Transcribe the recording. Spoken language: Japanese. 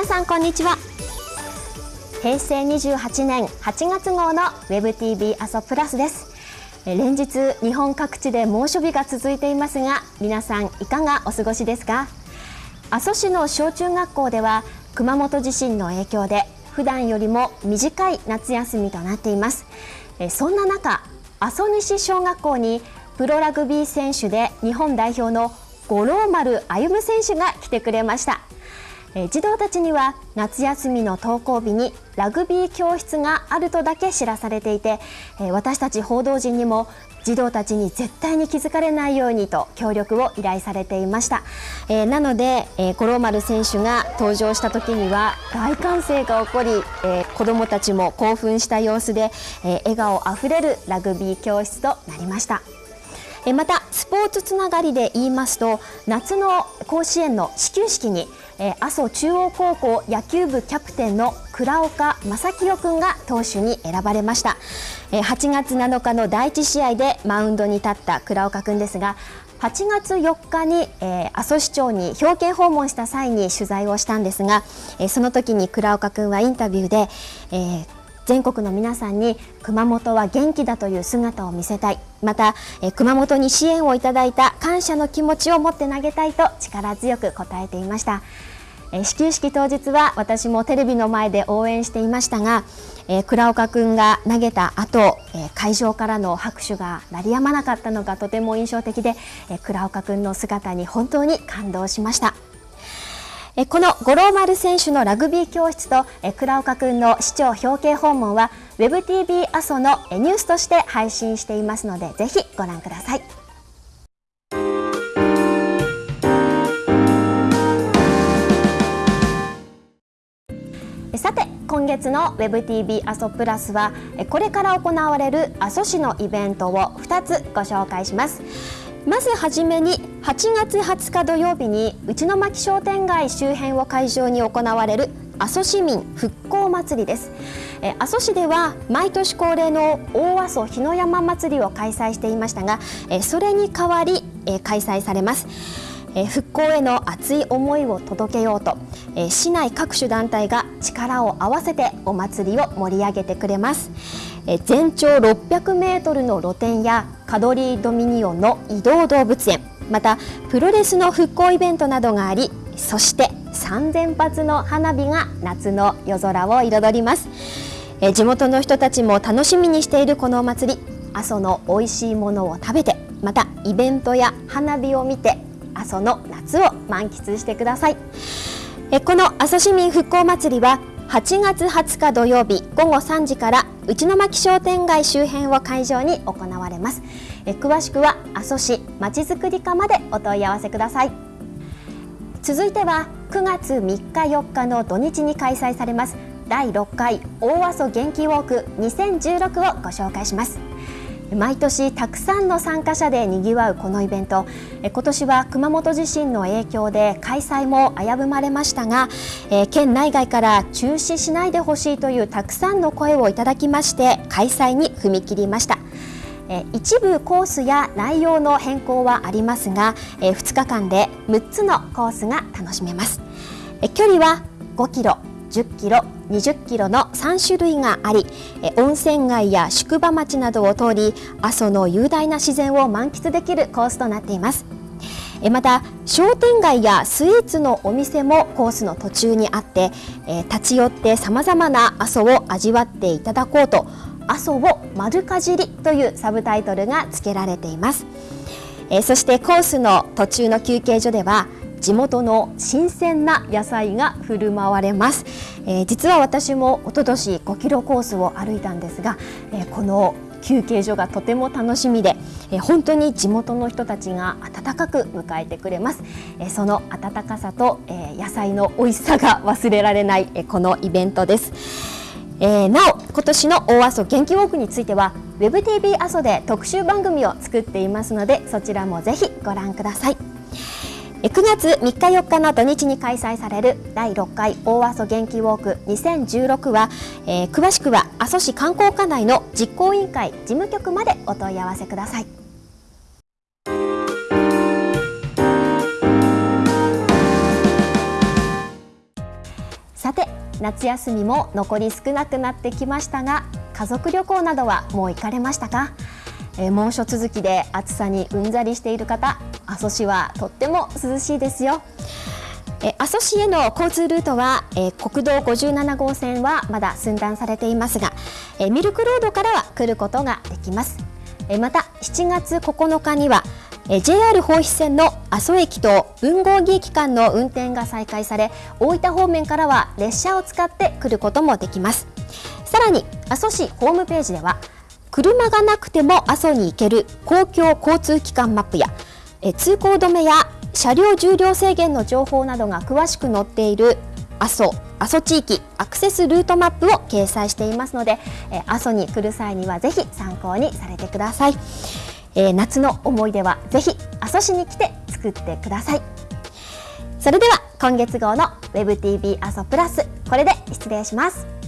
皆さんこんにちは。平成28年8月号の WebTV 阿蘇プラスです。連日日本各地で猛暑日が続いていますが皆さんいかがお過ごしですか？阿蘇市の小中学校では熊本地震の影響で普段よりも短い夏休みとなっています。そんな中阿蘇西小学校にプロラグビー選手で日本代表の五郎丸歩選手が来てくれました。児童たちには夏休みの登校日にラグビー教室があるとだけ知らされていて、私たち報道陣にも児童たちに絶対に気づかれないようにと協力を依頼されていました、えー、なので、えー、五郎丸選手が登場した時には大歓声が起こり、えー、子どもたちも興奮した様子で、えー、笑顔あふれるラグビー教室となりました。またスポーツつながりで言いますと夏の甲子園の始球式にえ阿蘇中央高校野球部キャプテンの倉岡正清君が投手に選ばれました。え8月7日の第1試合でマウンドに立った倉岡君ですが8月4日に、えー、阿蘇市長に表敬訪問した際に取材をしたんですが、えー、その時に倉岡君はインタビューで、えー全国の皆さんに熊本は元気だという姿を見せたいまた、え熊本に支援をいただいた感謝の気持ちを持って投げたいと力強く答えていました。え始球式当日は私もテレビの前で応援していましたが、え倉岡君が投げた後、え会場からの拍手が鳴りやまなかったのがとても印象的で、え倉岡君の姿に本当に感動しました。えこの五郎丸選手のラグビー教室と倉岡くんの市長表敬訪問は WebTV 阿蘇のニュースとして配信していますのでぜひご覧ください。さて今月の WebTV 阿蘇プラスはこれから行われる阿蘇市のイベントを2つご紹介します。まずはじめに8月20日土曜日に内巻商店街周辺を会場に行われる阿蘇市民復興祭りです。阿蘇市では毎年恒例の大阿蘇日の山祭りを開催していましたがそれに代わり開催されます。復興への熱い思いを届けようと市内各種団体が力を合わせてお祭りを盛り上げてくれます。全長600メートルの露店やカドリードミニオンの移動動物園またプロレスの復興イベントなどがありそして3000発の花火が夏の夜空を彩ります。え地元の人たちも楽しみにしているこのお祭り阿蘇の美味しいものを食べてまたイベントや花火を見て阿蘇の夏を満喫してください。えこの阿蘇市民復興祭りは8月20日土曜日午後3時から内巻商店街周辺を会場に行われます。え詳しくは阿蘇市まちづくり課までお問い合わせください。続いては9月3日4日の土日に開催されます。第6回大阿蘇元気ウォーク2016をご紹介します。毎年たくさんの参加者でにぎわうこのイベント。今年は熊本地震の影響で開催も危ぶまれましたが県内外から中止しないでほしいというたくさんの声をいただきまして開催に踏み切りました。一部コースや内容の変更はありますが2日間で6つのコースが楽しめます。距離は5キロ10キロ20キロの3種類があり温泉街や宿場町などを通り阿蘇の雄大な自然を満喫できるコースとなっています。また商店街やスイーツのお店もコースの途中にあって立ち寄ってさまざまな阿蘇を味わっていただこうと阿蘇を丸かじりというサブタイトルが付けられています。そしてコースの途中の休憩所では地元の新鮮な野菜が振る舞われます、えー、実は私も一昨年5キロコースを歩いたんですが、えー、この休憩所がとても楽しみで、えー、本当に地元の人たちが温かく迎えてくれます、えー、その温かさと、えー、野菜の美味しさが忘れられない、えー、このイベントです、えー、なお今年の大阿蘇元気ウォークについては WebTV 阿蘇で特集番組を作っていますのでそちらもぜひご覧ください。9月3日4日の土日に開催される第6回大阿蘇元気ウォーク2016は、えー、詳しくは阿蘇市観光課内の実行委員会事務局までお問い合わせください。さて夏休みも残り少なくなってきましたが家族旅行などはもう行かれましたか、え、猛暑続きで暑さにうんざりしている方阿蘇市はとっても涼しいですよ。え阿蘇市への交通ルートは、え国道57号線はまだ寸断されていますが、えミルクロードからは来ることができます、えまた7月9日にはえ JR 豊肥線の阿蘇駅と文豪木駅間の運転が再開され大分方面からは列車を使って来ることもできます。さらに阿蘇市ホームページでは車がなくても阿蘇に行ける公共交通機関マップやえ通行止めや車両重量制限の情報などが詳しく載っている阿蘇阿蘇地域アクセスルートマップを掲載していますので、え阿蘇に来る際にはぜひ参考にされてください。えー、夏の思い出はぜひ阿蘇市に来て作ってくださいそれでは今月号の WebTV 阿蘇プラスこれで失礼します